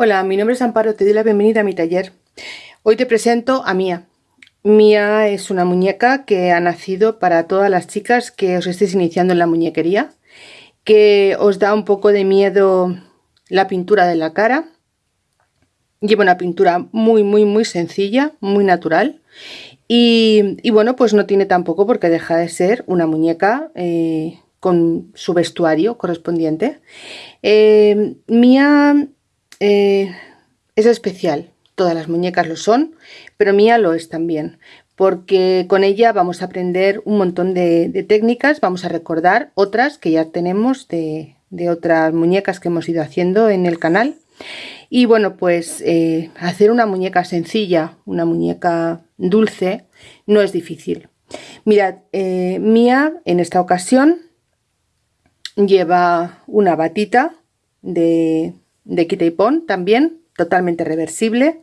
Hola, mi nombre es Amparo, te doy la bienvenida a mi taller. Hoy te presento a Mía. Mía es una muñeca que ha nacido para todas las chicas que os estéis iniciando en la muñequería, que os da un poco de miedo la pintura de la cara. Lleva una pintura muy, muy, muy sencilla, muy natural. Y, bueno, pues no tiene tampoco porque deja de ser una muñeca eh, con su vestuario correspondiente. Eh, Mía eh, es especial, todas las muñecas lo son, pero Mía lo es también, porque con ella vamos a aprender un montón de, técnicas, vamos a recordar otras que ya tenemos de, otras muñecas que hemos ido haciendo en el canal. Y bueno, pues eh, hacer una muñeca sencilla, una muñeca dulce, no es difícil. Mirad, eh, Mía en esta ocasión lleva una batita de, de quita y pon también, totalmente reversible.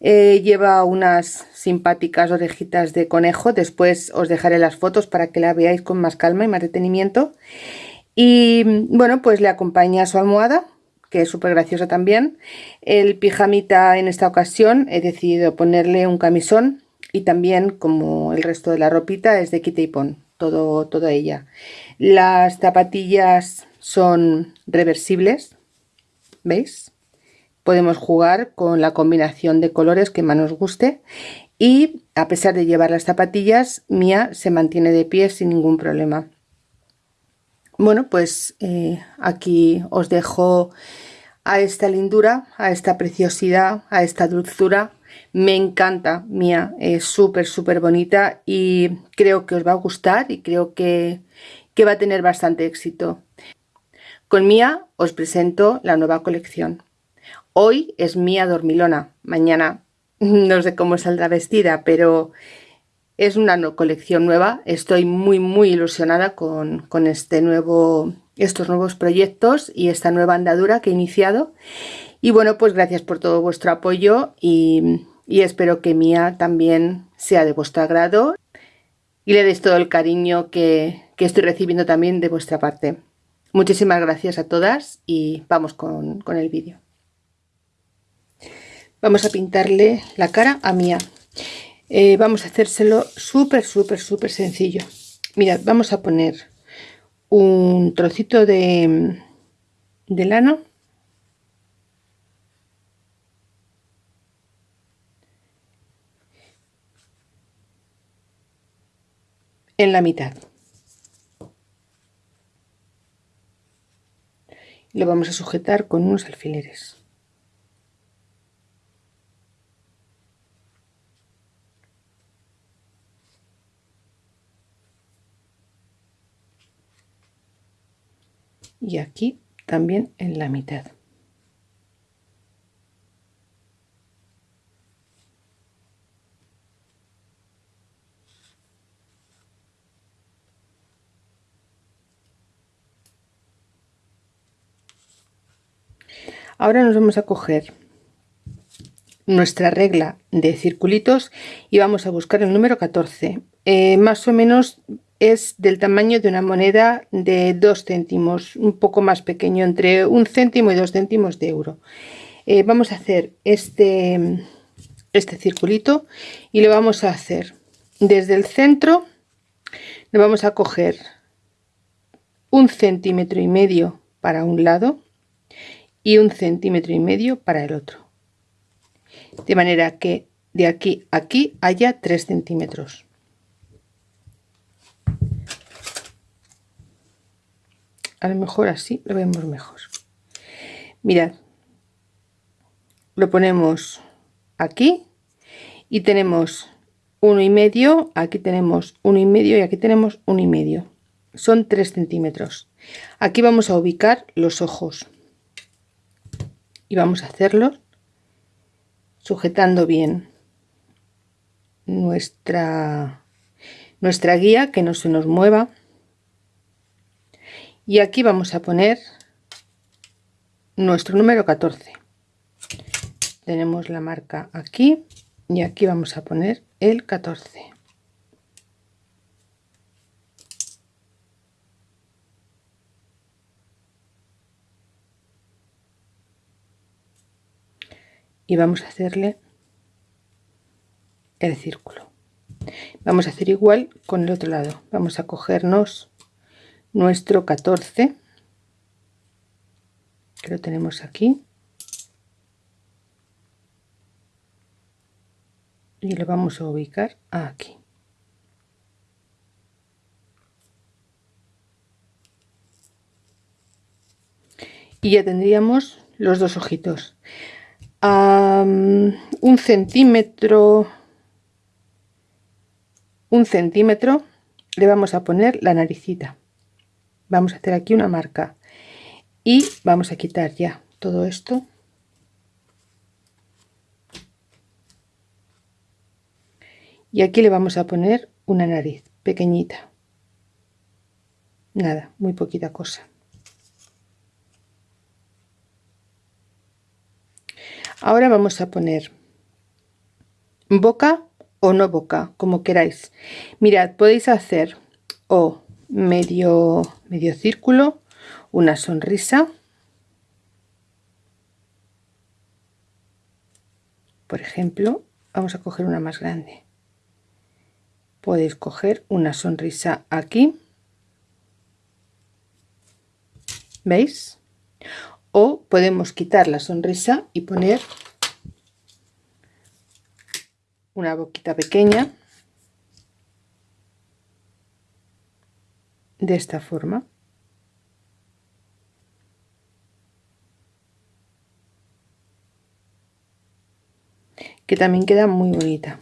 Eh, lleva unas simpáticas orejitas de conejo, después os dejaré las fotos para que la veáis con más calma y más detenimiento. Y bueno, pues le acompaña su almohada, que es súper graciosa también. El pijamita en esta ocasión he decidido ponerle un camisón y también como el resto de la ropita es de quita y pon, todo, toda ella. Las zapatillas son reversibles, ¿veis? Podemos jugar con la combinación de colores que más nos guste y a pesar de llevar las zapatillas, Mía se mantiene de pie sin ningún problema. Bueno, pues eh, aquí os dejo a esta lindura, a esta preciosidad, a esta dulzura. Me encanta, Mía, es súper, súper bonita y creo que os va a gustar y creo que, que va a tener bastante éxito. Con Mía os presento la nueva colección. Hoy es Mía Dormilona, mañana no sé cómo saldrá vestida, pero es una colección nueva. Estoy muy muy ilusionada con, este nuevo, estos nuevos proyectos y esta nueva andadura que he iniciado. Y bueno, pues gracias por todo vuestro apoyo y, espero que Mía también sea de vuestro agrado y le deis todo el cariño que estoy recibiendo también de vuestra parte. Muchísimas gracias a todas y vamos con, el vídeo. Vamos a pintarle la cara a Mía. Eh, vamos a hacérselo súper, súper, súper sencillo. Mirad, vamos a poner un trocito de, de lana. En la mitad. Lo vamos a sujetar con unos alfileres. Y aquí también en la mitad. Ahora nos vamos a coger nuestra regla de circulitos y vamos a buscar el número 14. Eh, más o menos es del tamaño de una moneda de 2 céntimos, un poco más pequeño, entre un céntimo y dos céntimos de euro. Eh, vamos a hacer este, este circulito y lo vamos a hacer desde el centro, le vamos a coger un centímetro y medio para un lado y un centímetro y medio para el otro. De manera que de aquí a aquí haya 3 centímetros. A lo mejor así lo vemos mejor. Mirad lo ponemos aquí y tenemos uno y medio aquí tenemos uno y medio y aquí tenemos uno y medio. Son 3 centímetros. Aquí vamos a ubicar los ojos y vamos a hacerlo sujetando bien nuestra nuestra guía que no se nos mueva. Y aquí vamos a poner nuestro número 14 tenemos la marca aquí y aquí vamos a poner el 14 y vamos a hacerle el círculo. Vamos a hacer igual con el otro lado. Vamos a cogernos nuestro 14 que lo tenemos aquí y lo vamos a ubicar aquí. Y ya tendríamos los dos ojitos a un centímetro un centímetro le vamos a poner la naricita. Vamos a hacer aquí una marca y vamos a quitar ya todo esto. Y aquí le vamos a poner una nariz pequeñita. Nada muy poquita cosa ahora vamos a poner boca o no boca como queráis. Mirad podéis hacer o medio medio círculo una sonrisa. Por ejemplo vamos a coger una más grande. Podéis coger una sonrisa aquí. Veis o podemos quitar la sonrisa y poner una boquita pequeña de esta forma. Que también queda muy bonita.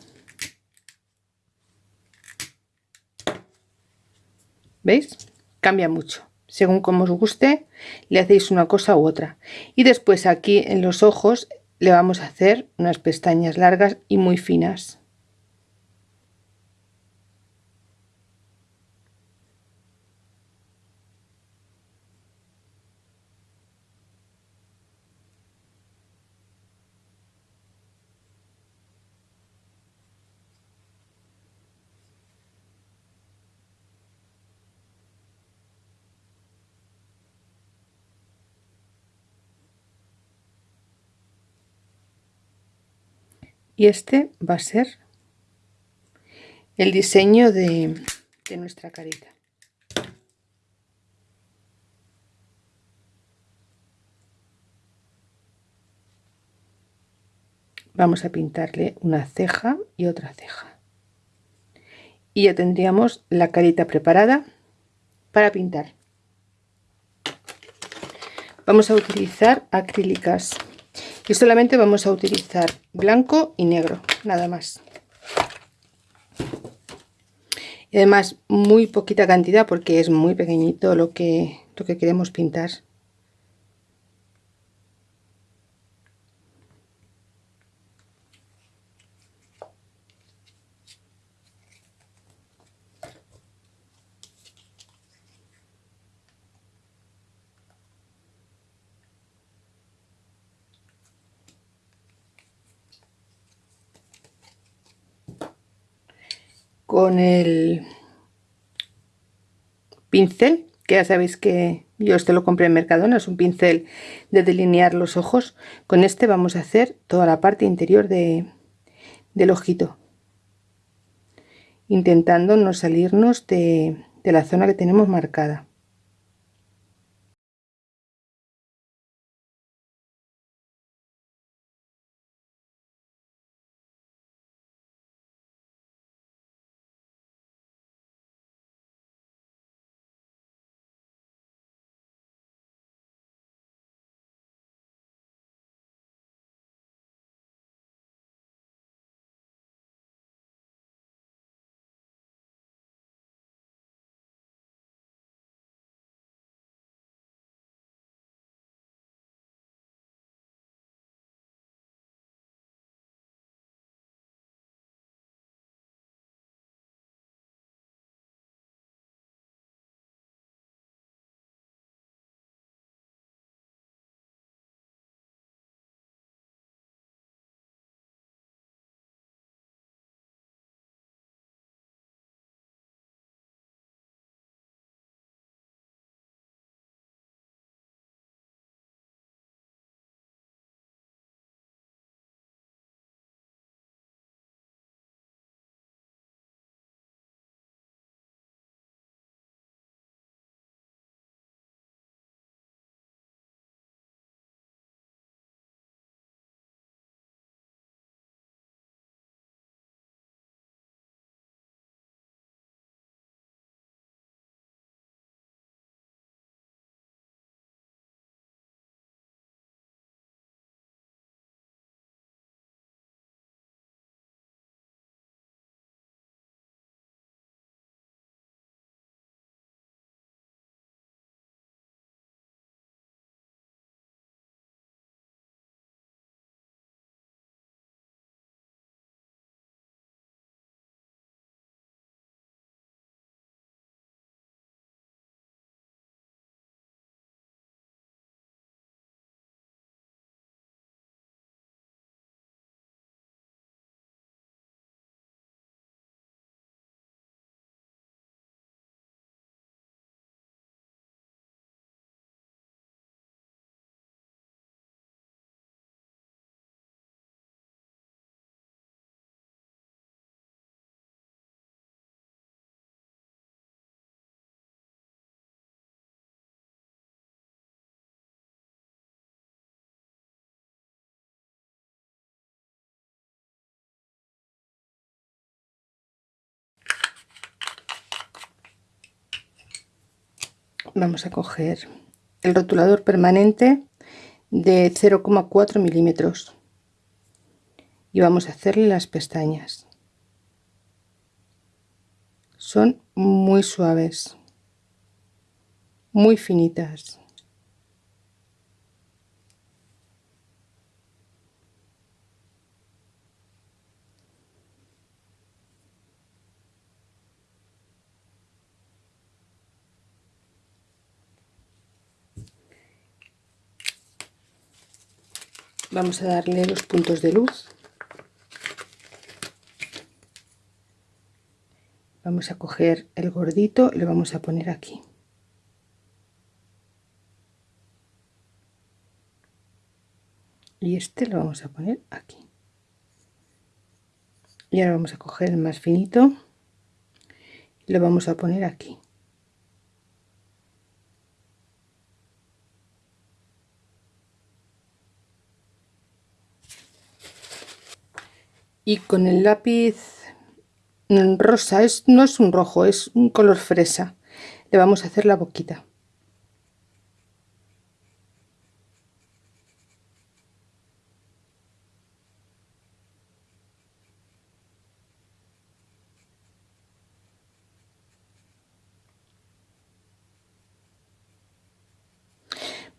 Veis cambia mucho según como os guste le hacéis una cosa u otra. Y después aquí en los ojos le vamos a hacer unas pestañas largas y muy finas y este va a ser el diseño de, nuestra carita. Vamos a pintarle una ceja y otra ceja. Y ya tendríamos la carita preparada para pintar. Vamos a utilizar acrílicas y solamente vamos a utilizar blanco y negro nada más. Y además muy poquita cantidad porque es muy pequeñito lo que lo que queremos pintar con el pincel que ya sabéis que yo este lo compré en Mercadona, es un pincel de delinear los ojos. Con este vamos a hacer toda la parte interior de, del ojito. Intentando no salirnos de, de la zona que tenemos marcada. Vamos a coger el rotulador permanente de 0,4 milímetros y vamos a hacerle las pestañas. Son muy suaves muy finitas vamos a darle los puntos de luz. Vamos a coger el gordito y lo vamos a poner aquí. Y este lo vamos a poner aquí. Y ahora vamos a coger el más finito y lo vamos a poner aquí y con el lápiz rosa es, no es un rojo es un color fresa le vamos a hacer la boquita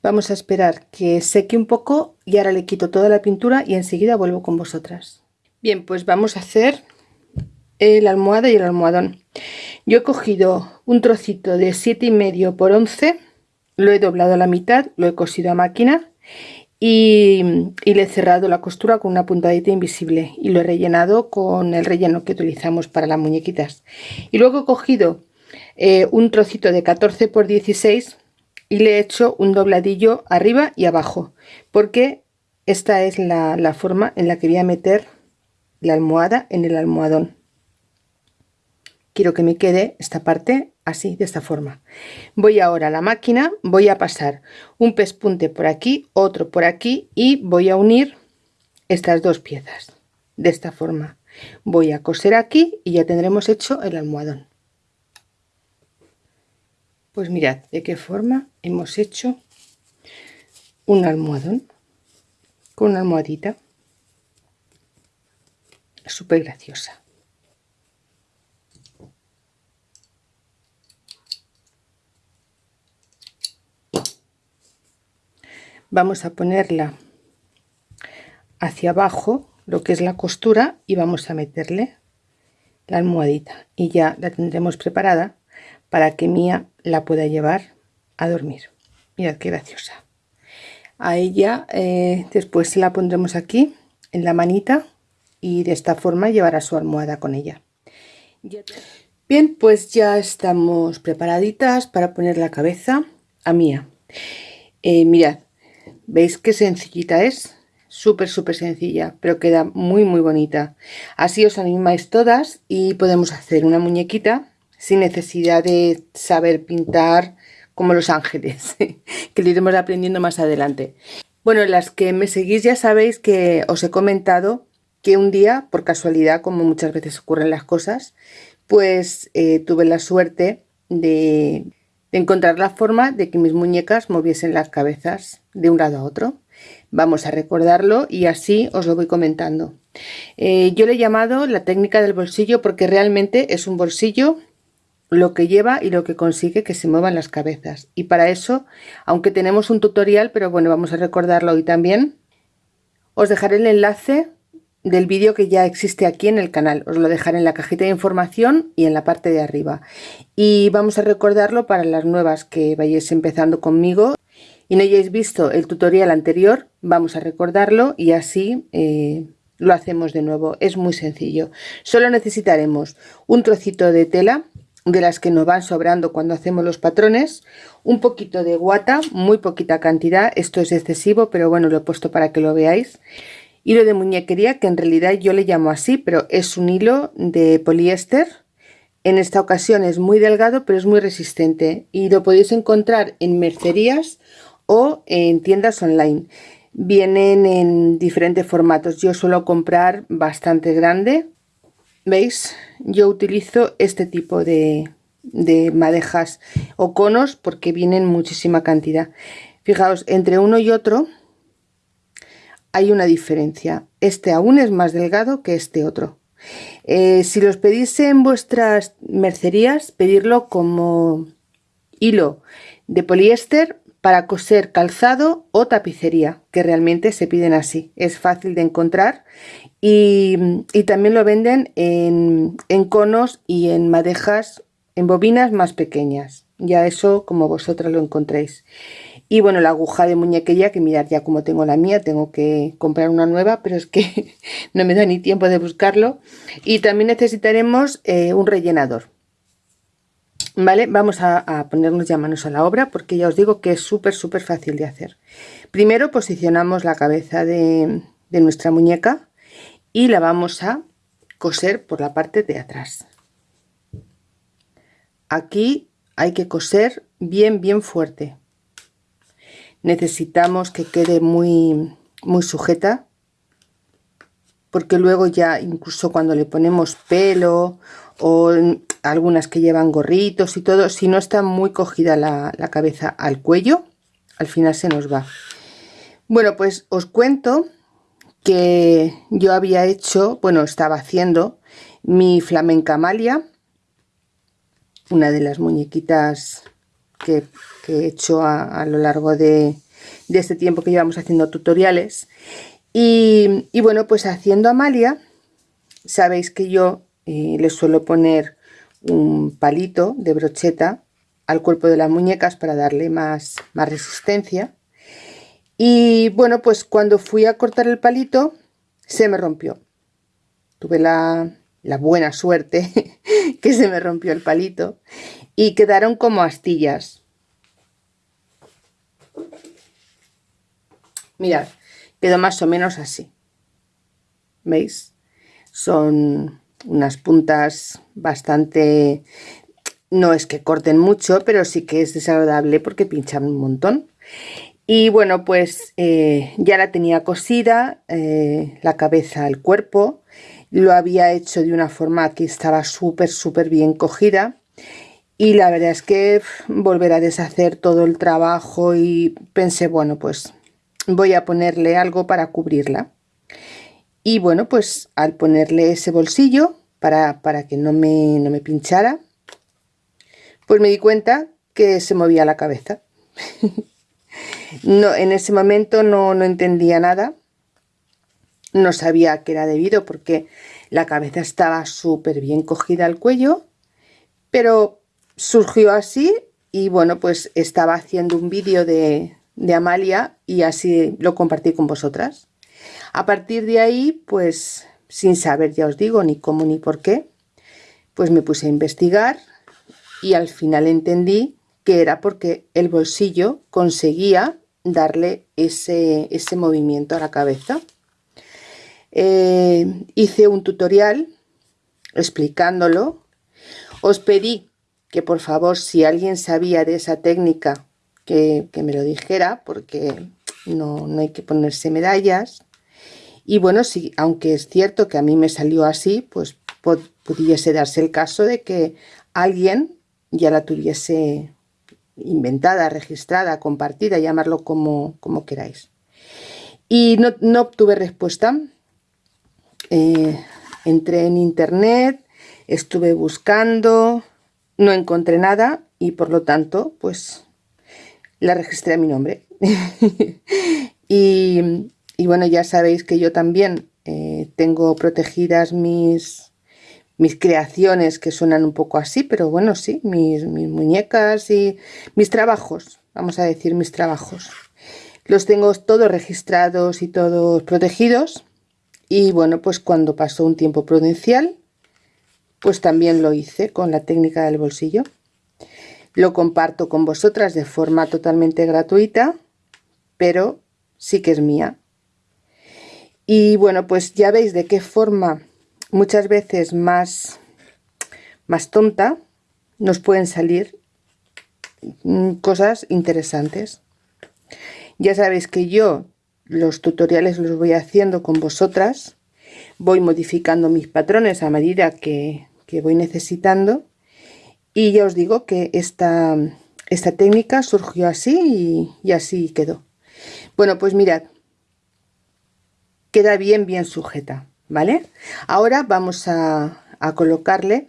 Vamos a esperar que seque un poco y ahora le quito toda la pintura y enseguida vuelvo con vosotras. Bien, pues vamos a hacer la almohada y el almohadón. Yo he cogido un trocito de siete y medio por 11, lo he doblado a la mitad, lo he cosido a máquina y, le he cerrado la costura con una puntadita invisible y lo he rellenado con el relleno que utilizamos para las muñequitas. Y luego he cogido eh, un trocito de 14 por 16 y le he hecho un dobladillo arriba y abajo porque esta es la, la forma en la que voy a meter la almohada en el almohadón. Quiero que me quede esta parte así de esta forma. Voy ahora a la máquina voy a pasar un pespunte por aquí otro por aquí y voy a unir estas dos piezas. De esta forma. Voy a coser aquí y ya tendremos hecho el almohadón. Pues mirad de qué forma hemos hecho un almohadón con una almohadita súper graciosa. Vamos a ponerla hacia abajo, lo que es la costura, y vamos a meterle la almohadita. Y ya la tendremos preparada para que Mía la pueda llevar a dormir. Mirad qué graciosa. A ella eh, después la pondremos aquí en la manita y de esta forma llevará su almohada con ella. Bien, pues ya estamos preparaditas para poner la cabeza a Mía. Eh, mirad, ¿veis qué sencillita es? Súper, súper sencilla, pero queda muy, muy bonita. Así os animáis todas y podemos hacer una muñequita sin necesidad de saber pintar como los ángeles, que lo iremos aprendiendo más adelante. Bueno, las que me seguís ya sabéis que os he comentado que un día, por casualidad, como muchas veces ocurren las cosas, pues eh, tuve la suerte de, encontrar la forma de que mis muñecas moviesen las cabezas de un lado a otro. Vamos a recordarlo y así os lo voy comentando. Eh, yo le he llamado la técnica del bolsillo porque realmente es un bolsillo lo que lleva y lo que consigue que se muevan las cabezas. Y para eso, aunque tenemos un tutorial, pero bueno, vamos a recordarlo hoy también, os dejaré el enlace del vídeo que ya existe aquí en el canal. Os lo dejaré en la cajita de información y en la parte de arriba. Y vamos a recordarlo para las nuevas que vayáis empezando conmigo y no hayáis visto el tutorial anterior, vamos a recordarlo y así eh, lo hacemos de nuevo. Es muy sencillo. Solo necesitaremos un trocito de tela de las que nos van sobrando cuando hacemos los patrones, un poquito de guata, muy poquita cantidad, esto es excesivo, pero bueno, lo he puesto para que lo veáis, hilo de muñequería que en realidad yo le llamo así pero es un hilo de poliéster. En esta ocasión es muy delgado pero es muy resistente y lo podéis encontrar en mercerías o en tiendas online. Vienen en diferentes formatos. Yo suelo comprar bastante grande. Veis yo utilizo este tipo de, de madejas o conos porque vienen muchísima cantidad. Fijaos, entre uno y otro hay una diferencia. Este aún es más delgado que este otro. Eh, si los pedís en vuestras mercerías, pedirlo como hilo de poliéster para coser calzado o tapicería, que realmente se piden así. Es fácil de encontrar y, también lo venden en, en, conos y en madejas, en bobinas más pequeñas. Ya eso como vosotras lo encontréis. Y bueno, la aguja de muñequilla, que mirad ya como tengo la mía, tengo que comprar una nueva, pero es que no me da ni tiempo de buscarlo. Y también necesitaremos eh, un rellenador. Vale, vamos a, ponernos ya manos a la obra porque ya os digo que es súper súper fácil de hacer. Primero posicionamos la cabeza de nuestra muñeca y la vamos a coser por la parte de atrás. Aquí hay que coser bien bien fuerte necesitamos que quede muy, muy sujeta porque luego ya incluso cuando le ponemos pelo o algunas que llevan gorritos y todo, si no está muy cogida la, la cabeza al cuello, al final se nos va. Bueno, pues os cuento que yo había hecho, bueno, estaba haciendo mi flamenca malia, una de las muñequitas que, he hecho a, lo largo de, este tiempo que llevamos haciendo tutoriales. Y, bueno, pues haciendo Amalia, sabéis que yo eh, le suelo poner un palito de brocheta al cuerpo de las muñecas para darle más, más resistencia. Y bueno, pues cuando fui a cortar el palito, se me rompió. Tuve la, la buena suerte que se me rompió el palito y quedaron como astillas. Mirad, quedó más o menos así. ¿Veis? Son unas puntas bastante... No es que corten mucho, pero sí que es desagradable porque pinchan un montón. Y bueno, pues eh, ya la tenía cosida, eh, la cabeza, el cuerpo. Lo había hecho de una forma que estaba súper, súper bien cogida y la verdad es que volver a deshacer todo el trabajo y pensé, bueno, pues voy a ponerle algo para cubrirla. Y bueno, pues al ponerle ese bolsillo para, para que no me, no me pinchara, pues me di cuenta que se movía la cabeza. no, en ese momento no, no entendía nada. No sabía que era debido porque la cabeza estaba súper bien cogida al cuello, pero surgió así y bueno, pues estaba haciendo un vídeo de, Amalia y así lo compartí con vosotras. A partir de ahí, pues sin saber, ya os digo, ni cómo ni por qué, pues me puse a investigar y al final entendí que era porque el bolsillo conseguía darle ese, ese movimiento a la cabeza. Eh, hice un tutorial explicándolo. Os pedí que por favor si alguien sabía de esa técnica que, me lo dijera porque no, hay que ponerse medallas y bueno, si, aunque es cierto que a mí me salió así, pues pudiese darse el caso de que alguien ya la tuviese inventada, registrada, compartida, llamarlo como, como queráis. Y no, obtuve respuesta. Eh, entré en internet, estuve buscando, no encontré nada y por lo tanto, pues la registré a mi nombre. y, bueno, ya sabéis que yo también eh, tengo protegidas mis, mis creaciones que suenan un poco así, pero bueno, sí, mis, mis muñecas y mis trabajos, vamos a decir mis trabajos. Los tengo todos registrados y todos protegidos. Y bueno, pues cuando pasó un tiempo prudencial, pues también lo hice con la técnica del bolsillo. Lo comparto con vosotras de forma totalmente gratuita, pero sí que es mía. Y bueno, pues ya veis de qué forma muchas veces más, más tonta nos pueden salir mm, cosas interesantes. Ya sabéis que yo los tutoriales los voy haciendo con vosotras, voy modificando mis patrones a medida que, que voy necesitando. Y ya os digo que esta, esta técnica surgió así y, así quedó. Bueno pues mirad. Queda bien bien sujeta vale ahora vamos a, a colocarle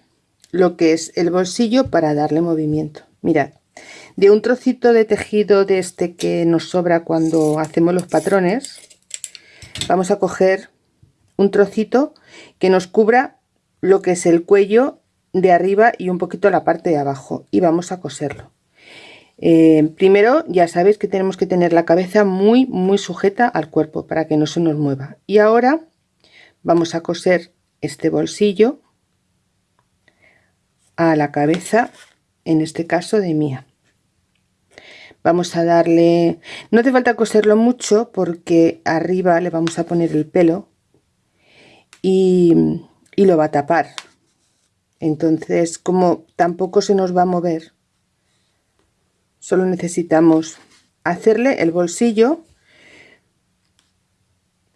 lo que es el bolsillo para darle movimiento. Mirad. De un trocito de tejido de este que nos sobra cuando hacemos los patrones vamos a coger un trocito que nos cubra lo que es el cuello de arriba y un poquito la parte de abajo y vamos a coserlo. Eh, primero ya sabéis que tenemos que tener la cabeza muy muy sujeta al cuerpo para que no se nos mueva. Y ahora vamos a coser este bolsillo a la cabeza en este caso de mía. Vamos a darle no hace falta coserlo mucho porque arriba le vamos a poner el pelo y, y lo va a tapar entonces como tampoco se nos va a mover solo necesitamos hacerle el bolsillo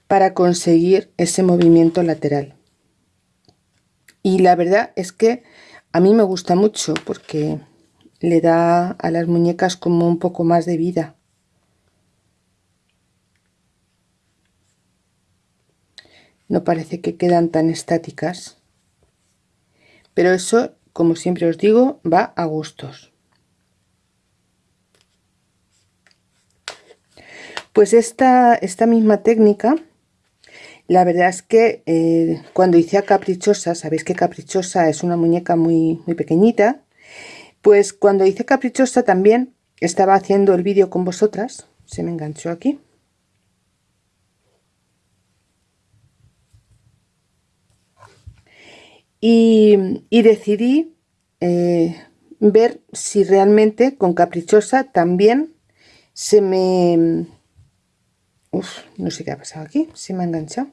para conseguir ese movimiento lateral y la verdad es que a mí me gusta mucho porque le da a las muñecas como un poco más de vida. No parece que quedan tan estáticas. Pero eso, como siempre os digo, va a gustos. Pues esta, esta misma técnica, la verdad es que eh, cuando hice a Caprichosa, sabéis que Caprichosa es una muñeca muy, muy pequeñita, pues cuando hice Caprichosa también estaba haciendo el vídeo con vosotras. Se me enganchó aquí. Y, decidí eh, ver si realmente con Caprichosa también se me... Uf, no sé qué ha pasado aquí, se me ha enganchado.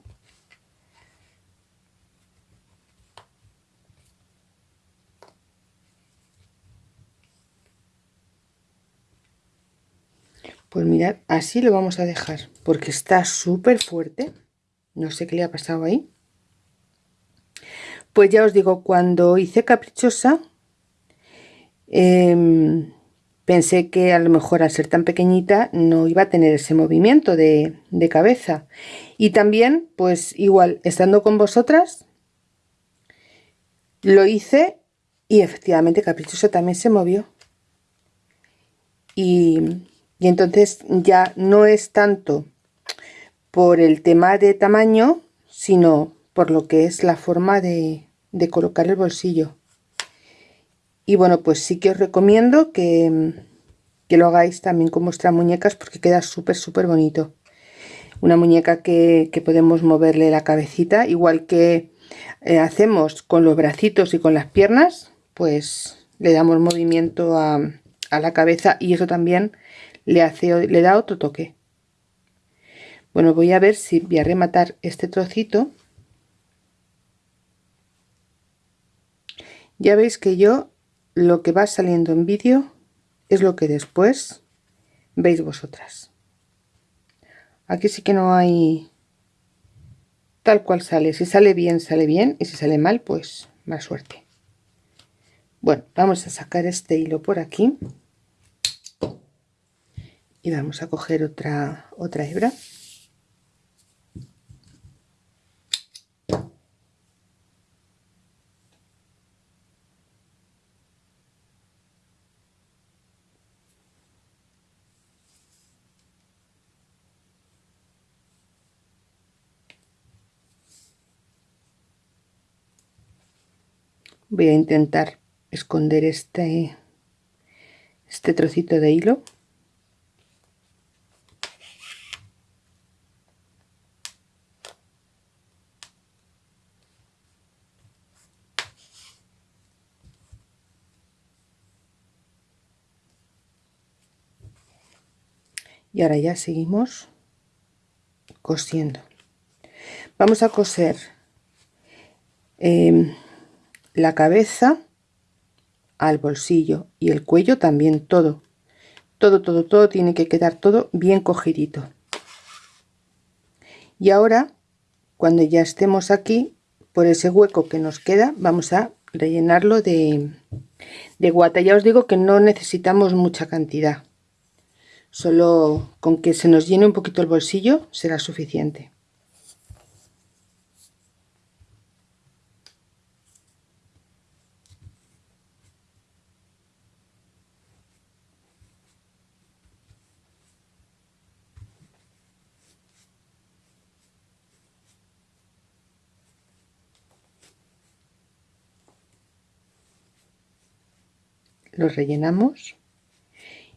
Pues mirad, así lo vamos a dejar, porque está súper fuerte. No sé qué le ha pasado ahí. Pues ya os digo, cuando hice caprichosa, em, pensé que a lo mejor al ser tan pequeñita no iba a tener ese movimiento de, de cabeza. Y también, pues igual, estando con vosotras, lo hice y efectivamente caprichosa también se movió. Y y entonces ya no es tanto por el tema de tamaño sino por lo que es la forma de, colocar el bolsillo y bueno pues sí que os recomiendo que, lo hagáis también con vuestras muñecas porque queda súper súper bonito una muñeca que, podemos moverle la cabecita igual que eh, hacemos con los bracitos y con las piernas pues le damos movimiento a, a la cabeza y eso también le, hace, le da otro toque. Bueno, voy a ver si voy a rematar este trocito. Ya veis que yo lo que va saliendo en vídeo es lo que después veis vosotras. Aquí sí que no hay tal cual sale. Si sale bien, sale bien. Y si sale mal, pues más suerte. Bueno, vamos a sacar este hilo por aquí y vamos a coger otra otra hebra voy a intentar esconder este este trocito de hilo. Y ahora ya seguimos cosiendo. Vamos a coser em, la cabeza al bolsillo y el cuello también todo todo todo todo tiene que quedar todo bien cogidito y ahora cuando ya estemos aquí por ese hueco que nos queda vamos a rellenarlo de, de guata. Ya os digo que no necesitamos mucha cantidad. Solo con que se nos llene un poquito el bolsillo será suficiente. Lo rellenamos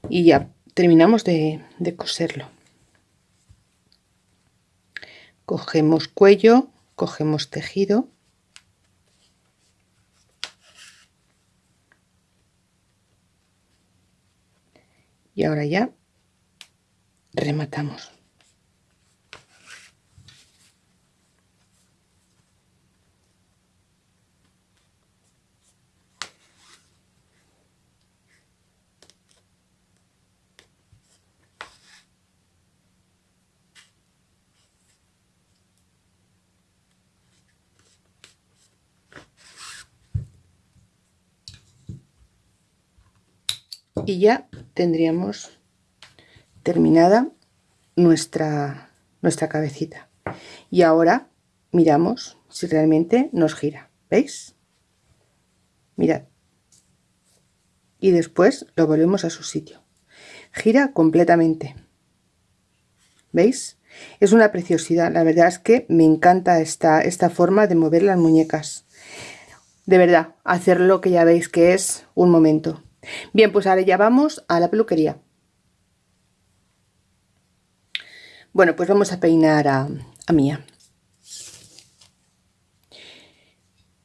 y ya terminamos de, coserlo. Cogemos cuello cogemos tejido. Y ahora ya rematamos y ya tendríamos terminada nuestra nuestra cabecita. Y ahora miramos si realmente nos gira veis mirad. Y después lo volvemos a su sitio. Gira completamente. Veis es una preciosidad. La verdad es que me encanta esta esta forma de mover las muñecas. De verdad hacerlo que ya veis que es un momento Bien, pues ahora ya vamos a la peluquería. Bueno, pues vamos a peinar a, a Mía.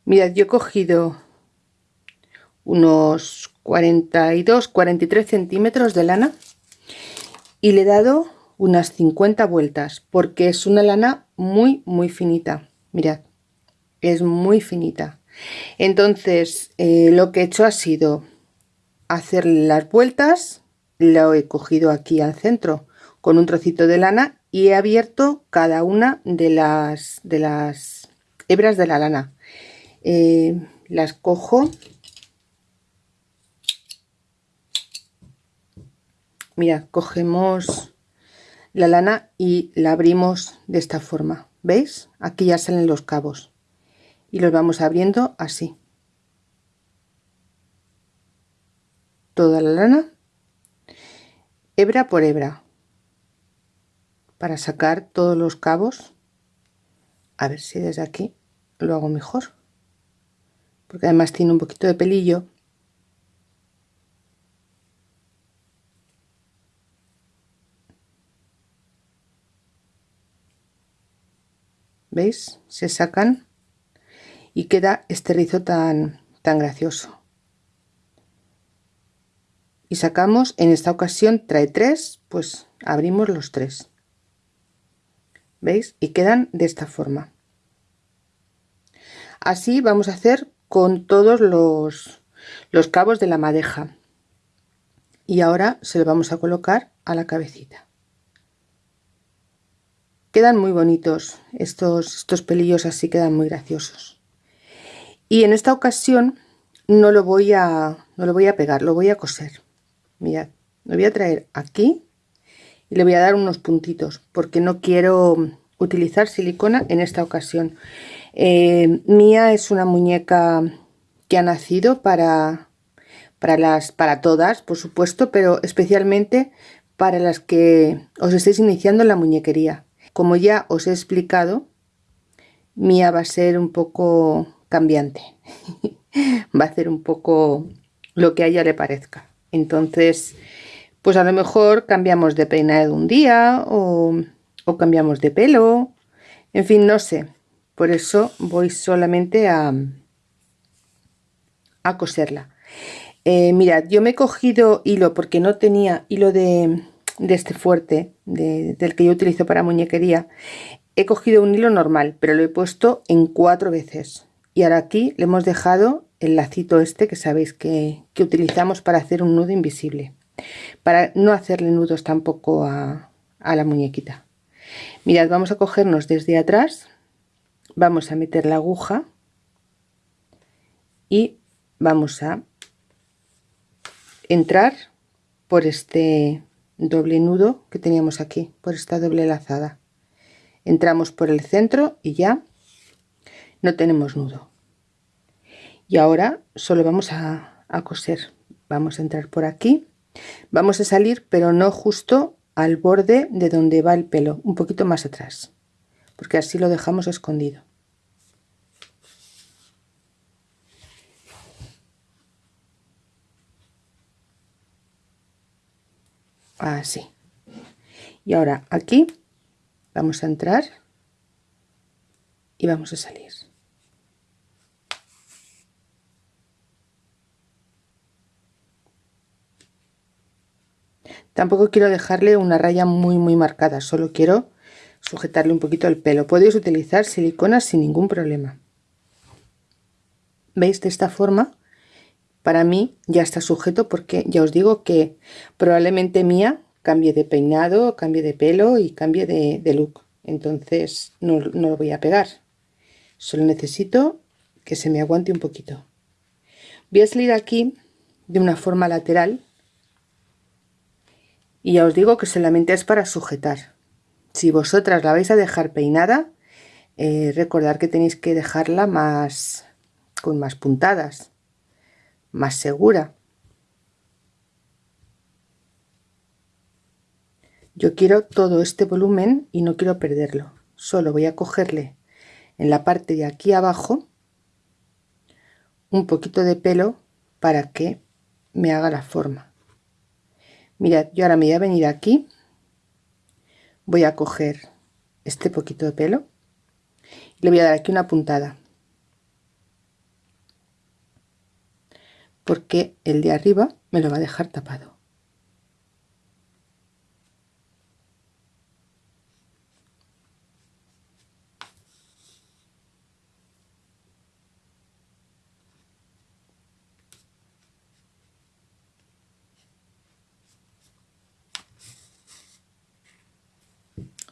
Mirad, yo he cogido unos 42, 43 centímetros de lana y le he dado unas 50 vueltas porque es una lana muy, muy finita. Mirad, es muy finita. Entonces, eh, lo que he hecho ha sido hacer las vueltas lo he cogido aquí al centro con un trocito de lana y he abierto cada una de las de las hebras de la lana. Eh, las cojo. Mira cogemos la lana y la abrimos de esta forma. Veis aquí ya salen los cabos. Y los vamos abriendo así toda la lana hebra por hebra para sacar todos los cabos. A ver si desde aquí lo hago mejor porque además tiene un poquito de pelillo. ¿Veis? Se sacan y queda este rizo tan, tan gracioso y sacamos en esta ocasión trae tres pues abrimos los tres. Veis y quedan de esta forma. Así vamos a hacer con todos los, los cabos de la madeja. Y ahora se lo vamos a colocar a la cabecita. Quedan muy bonitos estos estos pelillos así quedan muy graciosos. Y en esta ocasión no lo voy a no lo voy a pegar lo voy a coser mirad lo voy a traer aquí y le voy a dar unos puntitos porque no quiero utilizar silicona en esta ocasión. Eh, Mía es una muñeca que ha nacido para para las para todas por supuesto pero especialmente para las que os estéis iniciando en la muñequería. Como ya os he explicado Mía va a ser un poco cambiante. Va a hacer un poco lo que a ella le parezca entonces, pues a lo mejor cambiamos de peinado un día o, cambiamos de pelo. En fin, no sé. Por eso voy solamente a, a coserla. Eh, mirad, yo me he cogido hilo porque no tenía hilo de, este fuerte, del que yo utilizo para muñequería. He cogido un hilo normal, pero lo he puesto en cuatro veces. Y ahora aquí le hemos dejado el lacito este que sabéis que, utilizamos para hacer un nudo invisible para no hacerle nudos tampoco a, a la muñequita. Mirad vamos a cogernos desde atrás vamos a meter la aguja y vamos a entrar por este doble nudo que teníamos aquí por esta doble lazada. Entramos por el centro y ya no tenemos nudo y ahora solo vamos a, coser. Vamos a entrar por aquí. Vamos a salir pero no justo al borde de donde va el pelo un poquito más atrás porque así lo dejamos escondido. Así. Y ahora aquí vamos a entrar y vamos a salir tampoco quiero dejarle una raya muy muy marcada solo quiero sujetarle un poquito el pelo podéis utilizar silicona sin ningún problema veis de esta forma para mí ya está sujeto porque ya os digo que probablemente mía cambie de peinado, cambie de pelo y cambie de, look. Entonces no, no, lo voy a pegar. Solo necesito que se me aguante un poquito. Voy a salir aquí de una forma lateral y ya os digo que solamente es para sujetar. Si vosotras la vais a dejar peinada, eh, recordad que tenéis que dejarla más con más puntadas más segura. Yo quiero todo este volumen y no quiero perderlo. Solo voy a cogerle en la parte de aquí abajo un poquito de pelo para que me haga la forma. Mirad, yo ahora me voy a venir aquí, voy a coger este poquito de pelo y le voy a dar aquí una puntada. porque el de arriba me lo va a dejar tapado.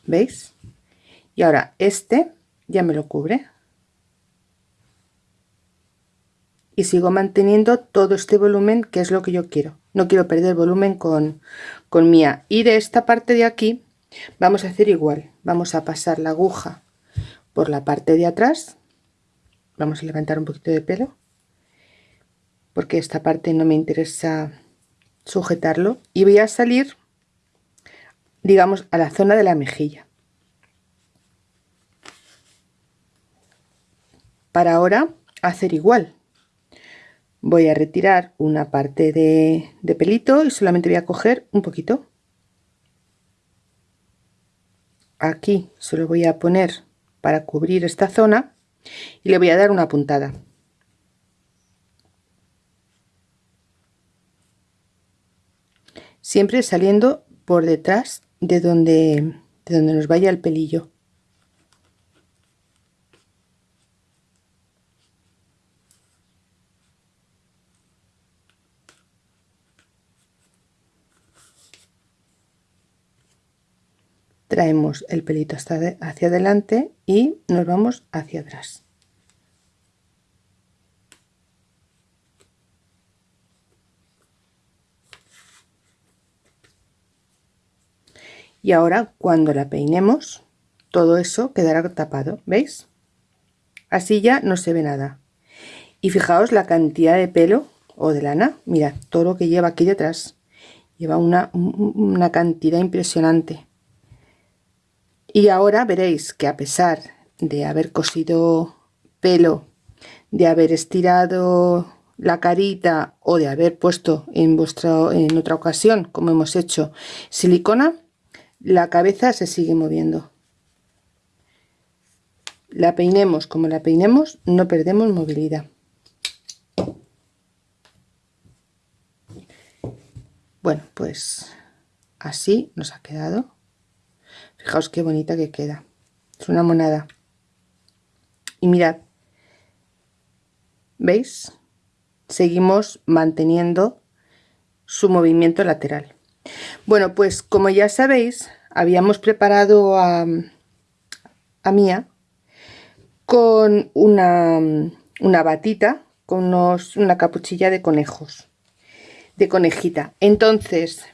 ¿Veis? Y ahora este ya me lo cubre. y sigo manteniendo todo este volumen que es lo que yo quiero. No quiero perder volumen con, con mía. Y de esta parte de aquí vamos a hacer igual. Vamos a pasar la aguja por la parte de atrás. Vamos a levantar un poquito de pelo porque esta parte no me interesa sujetarlo. Y voy a salir digamos a la zona de la mejilla. Para ahora hacer igual. Voy a retirar una parte de, pelito y solamente voy a coger un poquito. Aquí se lo voy a poner para cubrir esta zona y le voy a dar una puntada. Siempre saliendo por detrás de donde de donde nos vaya el pelillo. Traemos el pelito hasta hacia adelante y nos vamos hacia atrás y ahora cuando la peinemos todo eso quedará tapado veis así ya no se ve nada. Y fijaos la cantidad de pelo o de lana. Mira todo lo que lleva aquí detrás. Lleva una, una cantidad impresionante. Y ahora veréis que a pesar de haber cosido pelo de haber estirado la carita o de haber puesto en vuestra en otra ocasión como hemos hecho silicona la cabeza se sigue moviendo. La peinemos como la peinemos no perdemos movilidad. Bueno pues así nos ha quedado. Fijaos qué bonita que queda. Es una monada. Y mirad veis seguimos manteniendo su movimiento lateral bueno pues como ya sabéis habíamos preparado a, a Mía con una, una batita con una capuchilla de conejos de conejita. Entonces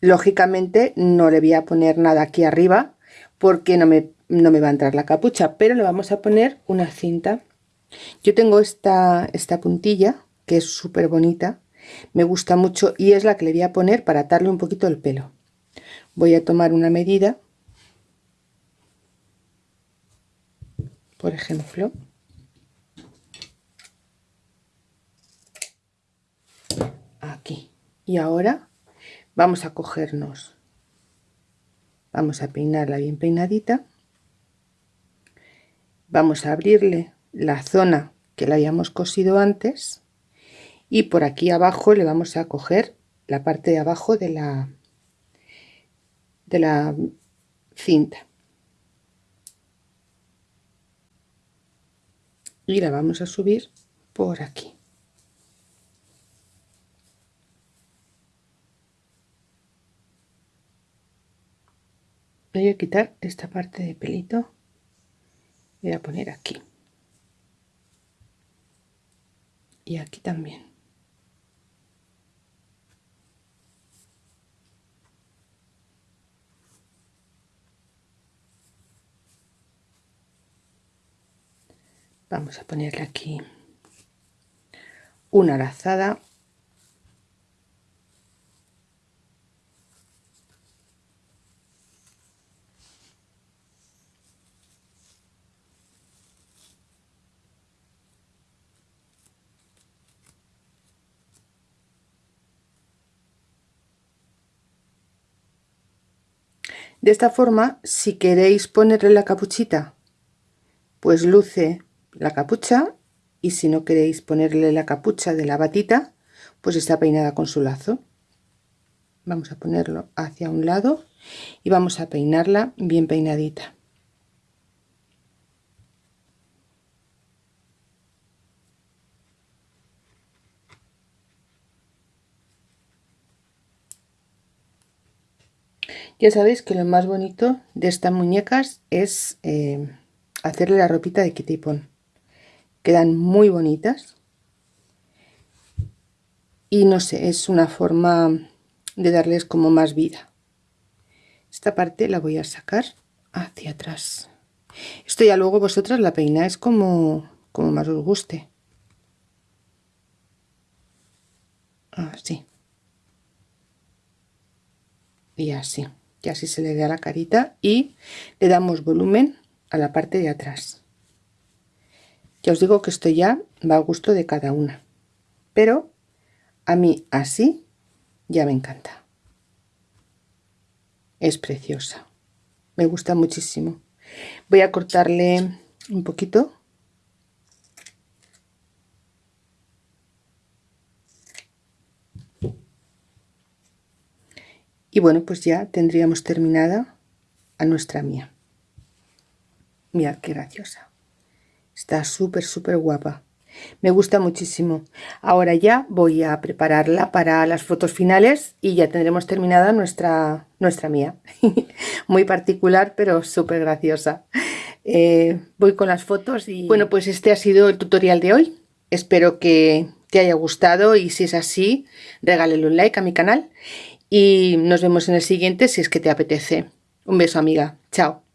lógicamente no le voy a poner nada aquí arriba porque no me, no me va a entrar la capucha pero le vamos a poner una cinta. Yo tengo esta, esta puntilla que es súper bonita me gusta mucho y es la que le voy a poner para atarle un poquito el pelo. Voy a tomar una medida por ejemplo aquí. Y ahora vamos a cogernos vamos a peinarla bien peinadita. Vamos a abrirle la zona que la habíamos cosido antes y por aquí abajo le vamos a coger la parte de abajo de la de la cinta. Y la vamos a subir por aquí. Voy a quitar esta parte de pelito voy a poner aquí. Y aquí también vamos a ponerle aquí una lazada. De esta forma, si queréis ponerle la capuchita, pues luce la capucha y si no queréis ponerle la capucha de la batita, pues está peinada con su lazo. Vamos a ponerlo hacia un lado y vamos a peinarla bien peinadita. Ya sabéis que lo más bonito de estas muñecas es eh, hacerle la ropita de Kitty Quedan muy bonitas. Y no sé, es una forma de darles como más vida. Esta parte la voy a sacar hacia atrás. Esto ya luego vosotras la peináis como, como más os guste. Así. Y así que así se le da la carita y le damos volumen a la parte de atrás ya os digo que esto ya va a gusto de cada una. Pero a mí así ya me encanta. Es preciosa. Me gusta muchísimo. Voy a cortarle un poquito. Y bueno pues ya tendríamos terminada a nuestra mía. Mirad qué graciosa está súper súper guapa. Me gusta muchísimo. Ahora ya voy a prepararla para las fotos finales y ya tendremos terminada nuestra nuestra mía. Muy particular pero súper graciosa. Eh, voy con las fotos y bueno pues este ha sido el tutorial de hoy. Espero que te haya gustado y si es así regálele un like a mi canal y nos vemos en el siguiente si es que te apetece. Un beso amiga, chao.